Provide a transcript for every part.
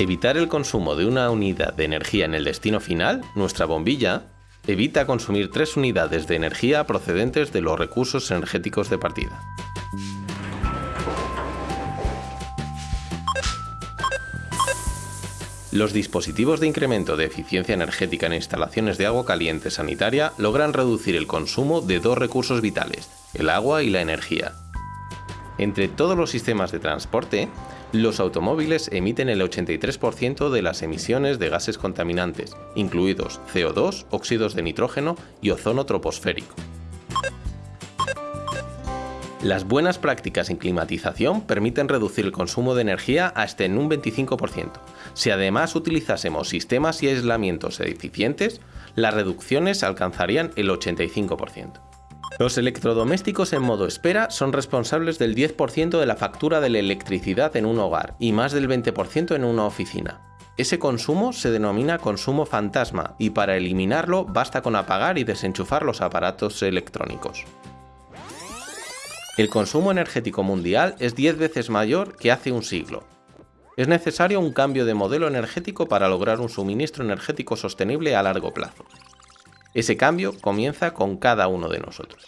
Evitar el consumo de una unidad de energía en el destino final, nuestra bombilla, evita consumir tres unidades de energía procedentes de los recursos energéticos de partida. Los dispositivos de incremento de eficiencia energética en instalaciones de agua caliente sanitaria logran reducir el consumo de dos recursos vitales, el agua y la energía. Entre todos los sistemas de transporte, los automóviles emiten el 83% de las emisiones de gases contaminantes, incluidos CO2, óxidos de nitrógeno y ozono troposférico. Las buenas prácticas en climatización permiten reducir el consumo de energía hasta en un 25%. Si además utilizásemos sistemas y aislamientos eficientes, las reducciones alcanzarían el 85%. Los electrodomésticos en modo espera son responsables del 10% de la factura de la electricidad en un hogar y más del 20% en una oficina. Ese consumo se denomina consumo fantasma y para eliminarlo basta con apagar y desenchufar los aparatos electrónicos. El consumo energético mundial es 10 veces mayor que hace un siglo. Es necesario un cambio de modelo energético para lograr un suministro energético sostenible a largo plazo. Ese cambio comienza con cada uno de nosotros.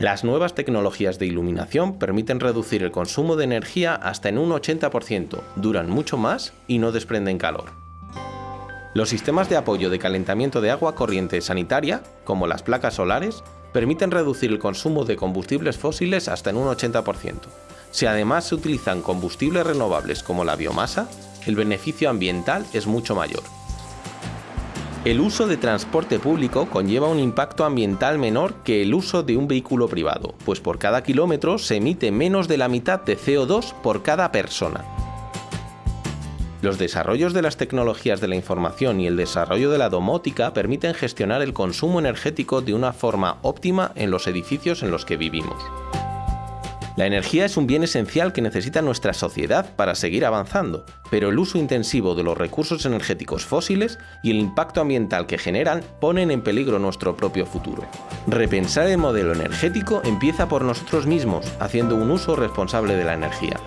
Las nuevas tecnologías de iluminación permiten reducir el consumo de energía hasta en un 80%, duran mucho más y no desprenden calor. Los sistemas de apoyo de calentamiento de agua corriente sanitaria, como las placas solares, permiten reducir el consumo de combustibles fósiles hasta en un 80%. Si además se utilizan combustibles renovables como la biomasa, el beneficio ambiental es mucho mayor. El uso de transporte público conlleva un impacto ambiental menor que el uso de un vehículo privado, pues por cada kilómetro se emite menos de la mitad de CO2 por cada persona. Los desarrollos de las tecnologías de la información y el desarrollo de la domótica permiten gestionar el consumo energético de una forma óptima en los edificios en los que vivimos. La energía es un bien esencial que necesita nuestra sociedad para seguir avanzando, pero el uso intensivo de los recursos energéticos fósiles y el impacto ambiental que generan ponen en peligro nuestro propio futuro. Repensar el modelo energético empieza por nosotros mismos, haciendo un uso responsable de la energía.